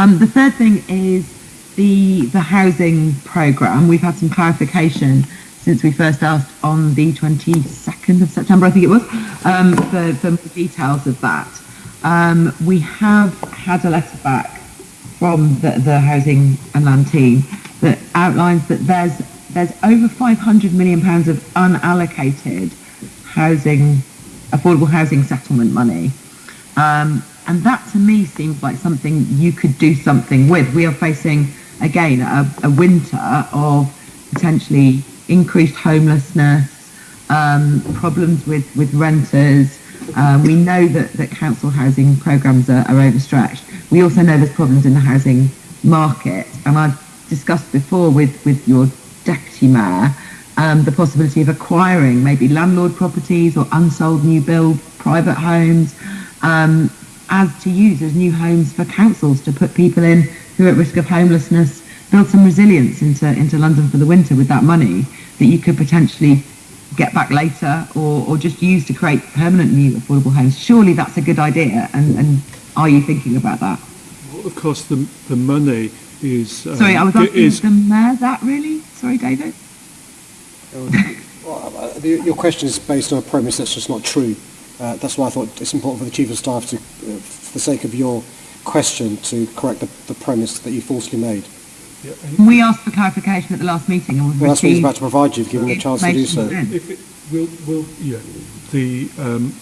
Um, the third thing is the the housing programme. We've had some clarification since we first asked on the 22nd of September, I think it was, um, for, for more details of that. Um, we have had a letter back from the, the Housing and Land team that outlines that there's there's over 500 million pounds of unallocated housing, affordable housing settlement money. Um, and that to me seems like something you could do something with. We are facing, again, a, a winter of potentially increased homelessness, um, problems with, with renters. Um, we know that, that council housing programmes are, are overstretched. We also know there's problems in the housing market. And I've discussed before with, with your deputy mayor um, the possibility of acquiring maybe landlord properties or unsold new build private homes um, as to use as new homes for councils to put people in who are at risk of homelessness, build some resilience into, into London for the winter with that money that you could potentially get back later or, or just use to create permanent new affordable homes. Surely that's a good idea and, and are you thinking about that? Well, of course, the, the money is... Um, Sorry, I was asking is, the mayor that really? Sorry, David? well, uh, your question is based on a premise that's just not true. Uh, that's why I thought it's important for the Chief of Staff to, for the sake of your question, to correct the, the premise that you falsely made. Yeah, we asked for clarification at the last meeting and we've well, that's what he's about to provide you, given the chance to do so. If it, we'll, we'll, yeah, the, um,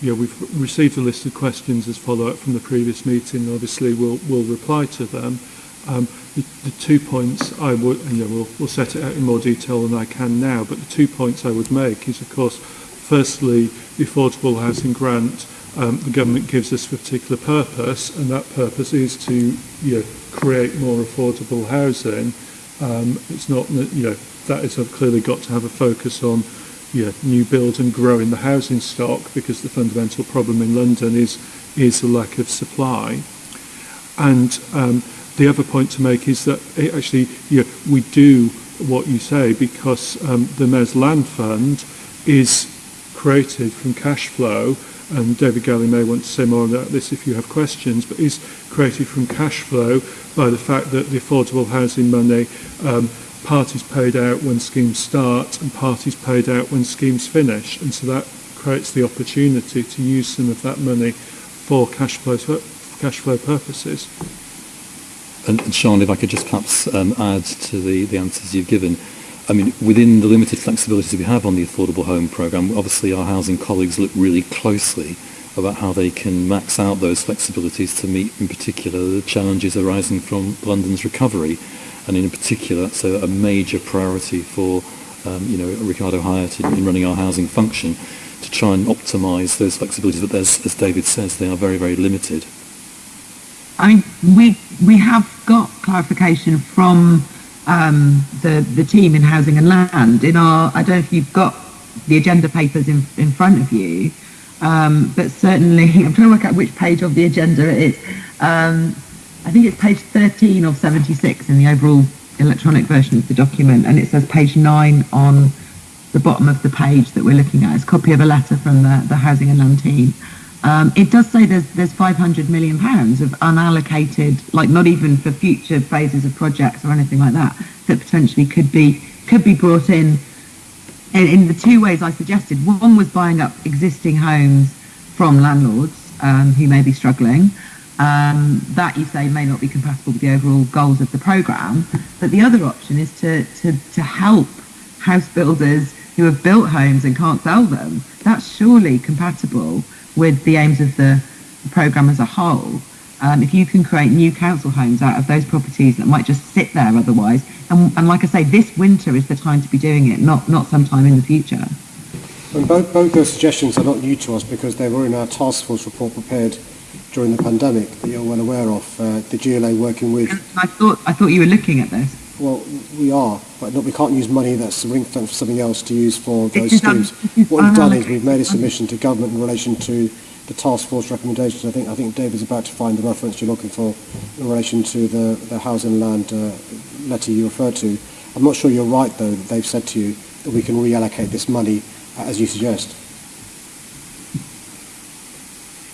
yeah, we've received a list of questions as follow-up from the previous meeting. Obviously, we'll, we'll reply to them. Um, the, the two points I would, and yeah, we'll, we'll set it out in more detail than I can now, but the two points I would make is, of course, firstly, the Affordable Housing Grant, um, the government gives us for a particular purpose, and that purpose is to you know, create more affordable housing. Um, it's not that you know that is clearly got to have a focus on you know, new build and growing the housing stock because the fundamental problem in London is is the lack of supply. And um, the other point to make is that it actually you know, we do what you say because um, the Mayor's Land Fund is created from cash flow and David Galley may want to say more about this if you have questions, but is created from cash flow by the fact that the affordable housing money um, part is paid out when schemes start and part is paid out when schemes finish. And so that creates the opportunity to use some of that money for cash flow, for cash flow purposes. And, and Sean, if I could just perhaps um, add to the, the answers you've given, I mean, within the limited flexibilities we have on the Affordable Home Programme, obviously our housing colleagues look really closely about how they can max out those flexibilities to meet, in particular, the challenges arising from London's recovery. And in particular, so a major priority for, um, you know, Rickardo Hyatt in, in running our housing function to try and optimise those flexibilities. But as, as David says, they are very, very limited. I mean, we we have got clarification from um, the the team in housing and land in our. I don't know if you've got the agenda papers in in front of you, um, but certainly I'm trying to work out which page of the agenda it is. Um, I think it's page 13 of 76 in the overall electronic version of the document, and it says page nine on the bottom of the page that we're looking at. It's a copy of a letter from the, the housing and land team. Um, it does say there's there's 500 million pounds of unallocated, like not even for future phases of projects or anything like that, that potentially could be could be brought in, in, in the two ways I suggested. One was buying up existing homes from landlords um, who may be struggling. Um, that you say may not be compatible with the overall goals of the programme. But the other option is to, to, to help house builders who have built homes and can't sell them. That's surely compatible with the aims of the, programme as a whole. Um, if you can create new council homes out of those properties that might just sit there otherwise, and, and like I say, this winter is the time to be doing it, not not sometime in the future. And both, both those suggestions are not new to us because they were in our task force report prepared during the pandemic that you're well aware of. Uh, the GLA working with. I thought I thought you were looking at this. Well, we are, but not, we can't use money that's ring fenced for something else to use for those schemes. What we've done is we've made a submission to government in relation to the task force recommendations. I think I think David's about to find the reference you're looking for in relation to the, the housing land uh, letter you referred to. I'm not sure you're right, though, that they've said to you that we can reallocate this money uh, as you suggest.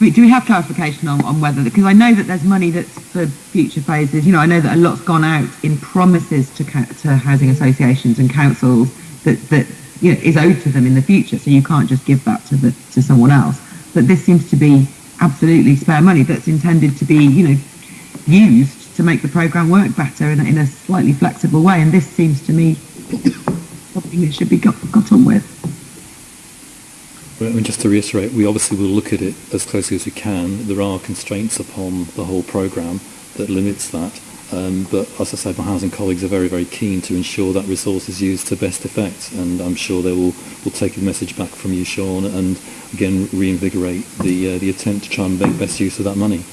We- do we have clarification on, on whether, because I know that there's money that's for future phases, you know, I know that a lot's gone out in promises to, to housing associations and councils that, that, you know, is owed to them in the future, so you can't just give that to the, to someone else. But this seems to be absolutely spare money that's intended to be, you know, used to make the programme work better in a, in a slightly flexible way, and this seems to me something that should be got, got on with. I mean, just to reiterate, we obviously will look at it as closely as we can. There are constraints upon the whole programme that limits that. Um, but as I said, my housing colleagues are very, very keen to ensure that resource is used to best effect. And I'm sure they will, will take the message back from you, Siân, and again reinvigorate the, uh, the attempt to try and make best use of that money.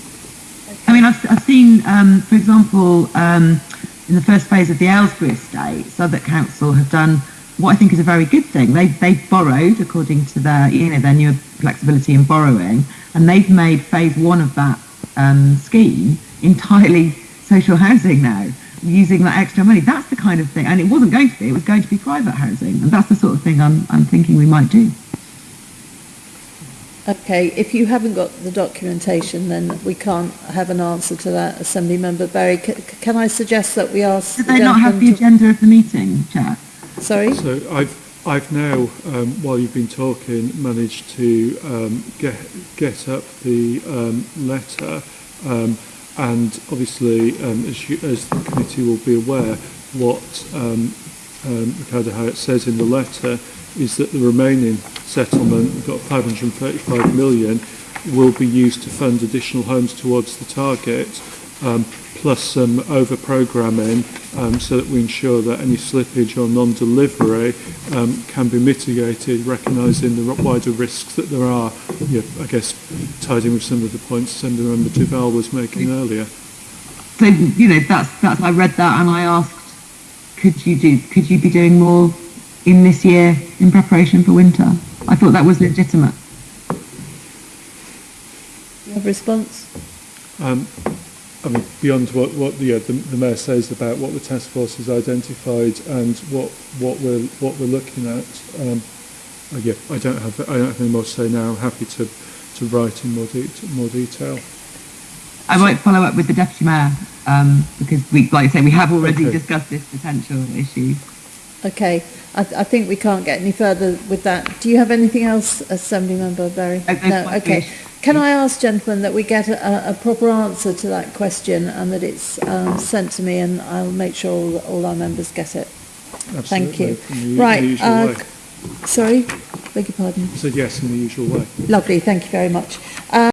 I mean, I've, I've seen, um, for example, um, in the first phase of the Aylesbury estate, Southwark Council have done what I think is a very good thing. They they've borrowed according to their you know their new flexibility in borrowing, and they've made phase one of that um, scheme entirely social housing now, using that extra money. That's the kind of thing, and it wasn't going to be. It was going to be private housing, and that's the sort of thing I'm I'm thinking we might do. Okay, if you haven't got the documentation, then we can't have an answer to that, Assembly Member Berry. C- Can I suggest that we ask Did the they not have the agenda of the meeting, Chair? Sorry? So I've, I've now, um, while you've been talking, managed to um, get, get up the um, letter um, and obviously, um, as, you, as the committee will be aware, what um, um, Ricardo Howard says in the letter is that the remaining settlement, we've got 535 million, will be used to fund additional homes towards the target um, plus some over-programming um, so that we ensure that any slippage or non-delivery um, can be mitigated, recognising the wider risks that there are, yeah, I guess, tied in with some of the points Senator Member Duvall was making earlier. So you know that's that's I read that and I asked, could you do could you be doing more in this year in preparation for winter? I thought that was legitimate. You have a response? Um, I mean, beyond what, what the, uh, the, the Mayor says about what the task force has identified and what, what, we're, what we're looking at, um, uh, yeah, I don't, have, I don't have any more to say now. I'm happy to, to write in more, de- more detail. I might follow up with the deputy mayor um, because we, like I say, we have already Okay. discussed this potential issue. Okay, I, I think we can't get any further with that. Do you have anything else, Assembly Member Berry? No, No, might be okay. Can I ask, gentlemen, that we get a, a proper answer to that question and that it's um, sent to me and I'll make sure all, all our members get it. Absolutely. Thank you. The, right. Uh, way. sorry? Beg your pardon? I said yes in the usual way. Lovely. Thank you very much. Um,